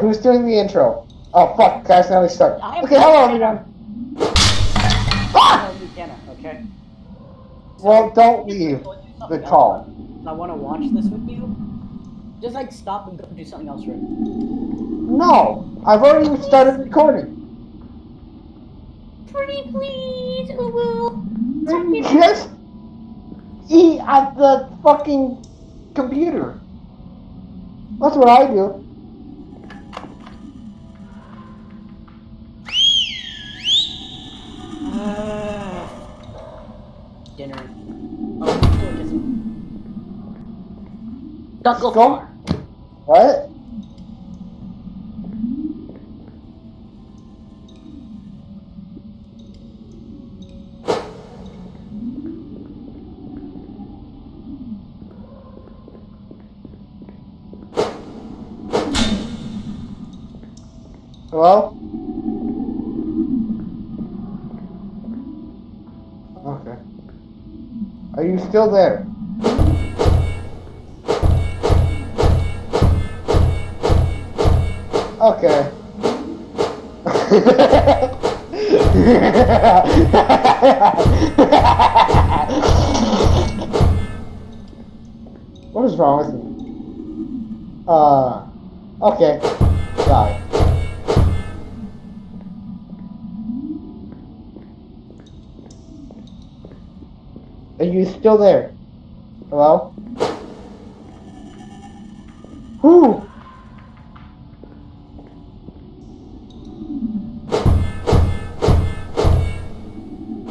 Who's doing the intro? Oh fuck, guys, now we start. Okay, hello everyone. Ah! Ah! I don't okay? Well, don't leave the call. I want to watch this with you. Just like stop and go do something else right No, I've already started recording. Pretty please, Uwu. Just eat at the fucking computer. That's what I do. Dinner. Oh, do this. Don't go Go. far. What? Hello? You still there? Okay. what is wrong with me? Uh, okay. Sorry. Are you still there? Hello? Who?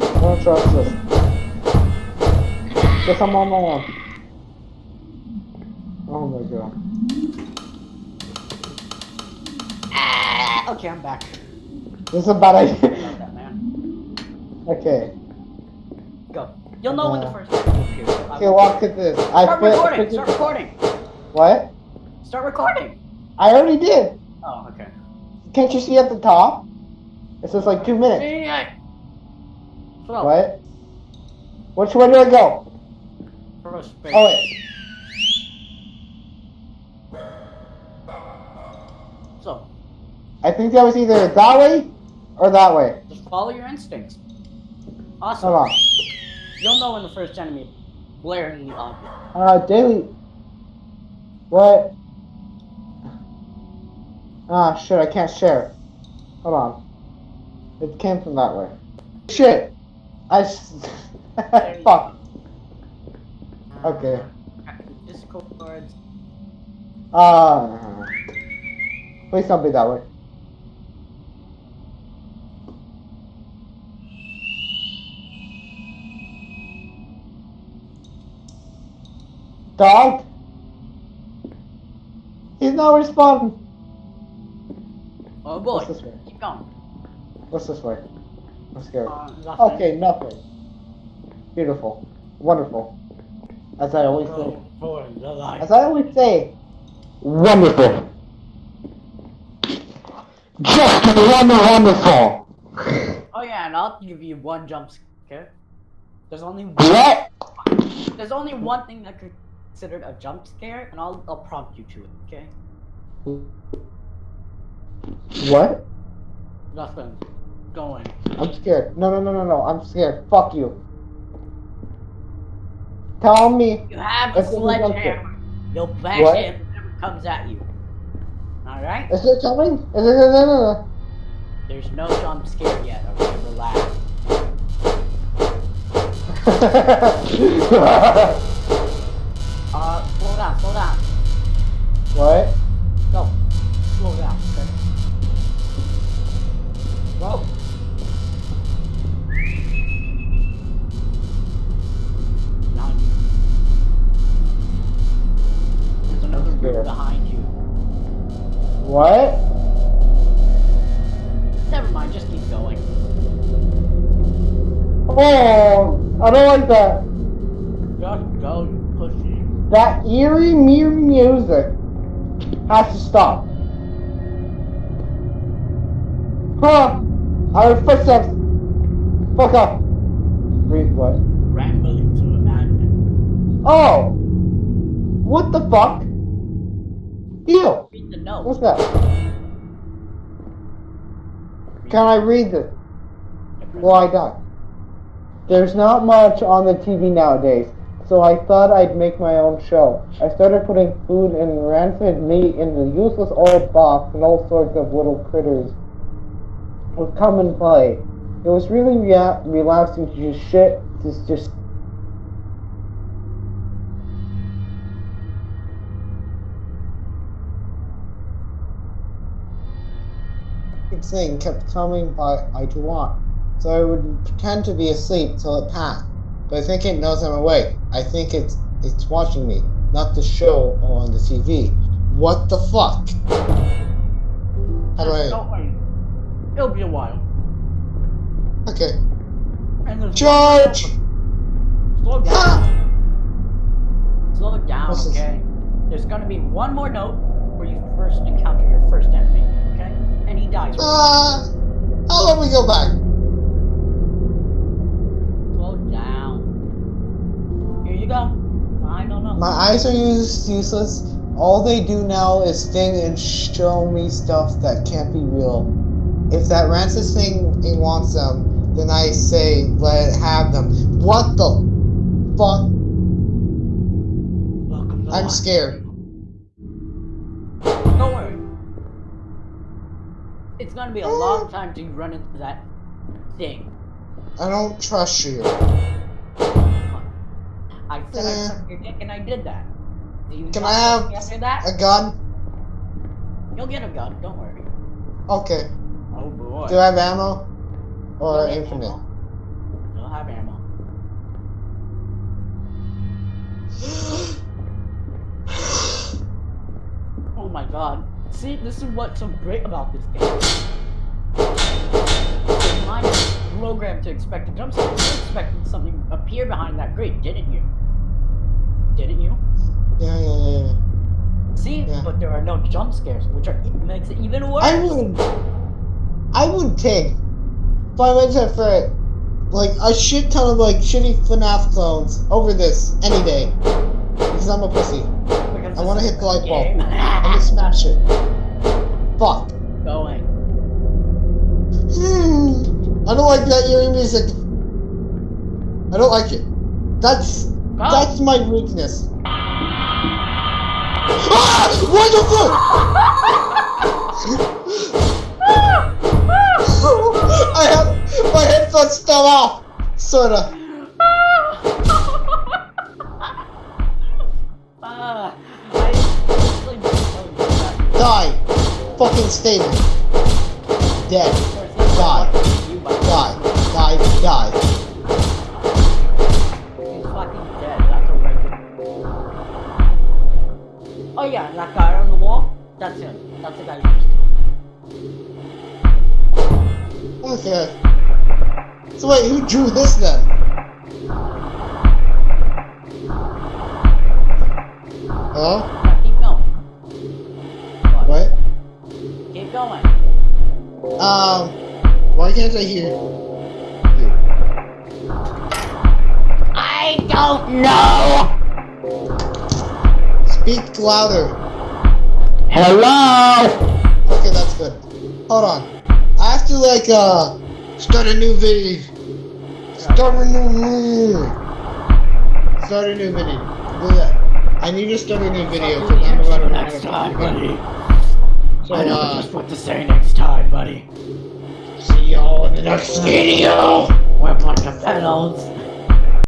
I don't trust this. Guess I'm on my own. Oh my god. Ah, okay, I'm back. This is a bad idea. Love that man. okay. Go. You'll know when the Uh, first time appears. Okay, walk at this. I Start fi- recording. figured- Start recording. What? Start recording. I already did. Oh, okay. Can't you see at the top? It says like two minutes. Yeah. So, What? Which way do I go? First space. Oh wait. So, I think that was either that way or that way. just follow your instincts. Awesome. Hold on. You'll know when the first enemy glaringly obvious. Uh, daily. What? Ah, shit, I can't share. Hold on. It came from that way. Shit! I. s- Fuck. Okay. Discord. Uh. Please don't be that way. Dog? He's not responding. Oh boy. What's this way? Keep going. What's this way? Let's scared. Uh, nothing. Okay, nothing. Beautiful. Wonderful. As I always say. Go for the light. As I always say. Wonderful. Just wonder wonderful. Oh yeah, and I'll give you one jump scare. There's only one, What? there's only one thing that could be considered a jump scare, and I'll I'll prompt you to it. Okay? What? Nothing. Going. I'm scared. No, no, no, no, no. I'm scared. Fuck you. Tell me. You have a sledgehammer. You'll bash What? it if it ever comes at you. All right? Is it coming? Is it? No, no, no. There's no jump scare yet. Okay, relax. what? Go. Slow down, okay? Go. Behind you. There's another group behind you. What? Never mind, just keep going. Oh, I don't like that. Just go, you pussy. That eerie, mere music has to stop. Huh? I heard footsteps. Fuck off. Wait, what? Rambling to a madman. Oh! What the fuck? Ew! Read the note. What's that? Can I read this? Well, I die. There's not much on the TV nowadays, so I thought I'd make my own show. I started putting food and rancid meat in the useless old box, and all sorts of little critters would come and play. It was really rea- relaxing to just shit, just just. thing kept coming by I to want. So I would pretend to be asleep till it passed. But I think it knows I'm awake. I think it's it's watching me, not the show on the TV. What the fuck? How do I? Don't worry. It'll be a while. Okay. Charge! Slow down. Ah! Slow down, What's this? okay? There's gonna be one more note where you first encounter your first enemy, okay? And he dies. Uh, how long we go back? Slow down. Here you go. I don't know. My eyes are use- useless. All they do now is sting and show me stuff that can't be real. If that rancid thing it wants them, then I say let it have them. What the fuck? Welcome I'm scared. Don't worry. It's gonna be a long time till you run into that thing. I don't trust you. I said I sucked your dick and I did that. Do you Can I have after that? A gun? You'll get a gun, don't worry. Okay. Oh boy. Do I have ammo? Or You'll infinite? ammo. You'll have ammo. Oh my god. See, this is what's so great about this game. Your mind is programmed to expect a jump scare. You expected something to appear behind that grate, didn't you? Didn't you? Yeah, yeah, yeah, yeah. See, Yeah. but there are no jump scares, which are makes it even worse. I would. I would take Five minutes Freddy, like a shit ton of like shitty FNAF clones over this any day. Because I'm a pussy. Because I wanna hit the light bulb. I'm gonna smash it. Fuck. Going. Hmm. I don't like that eerie music. I don't like it. That's Go. that's my weakness. Ah! What the fuck? I have my headphones fell off. Sorta. Ah, I actually don't know that. Die. Fucking there. Dead. Of course, he's Die. Fucking you, but Die. Die. Die. He's fucking dead. That's a regular. Oh yeah, that guy on the wall. That's him. That's the guy you just. Okay. So wait, who drew this then? Hello? Yeah, keep going. What? Keep going. Um, I hear you? I don't know. Speak louder. Hello. Okay, that's good. Hold on. I have to like uh start a new video. Start a new video. Start a new video. Do that. I need to start a new video because I'm about to run out next of time, buddy. So I know uh, just what to say next time, buddy. See y'all in the next video. We're a bunch of pedals.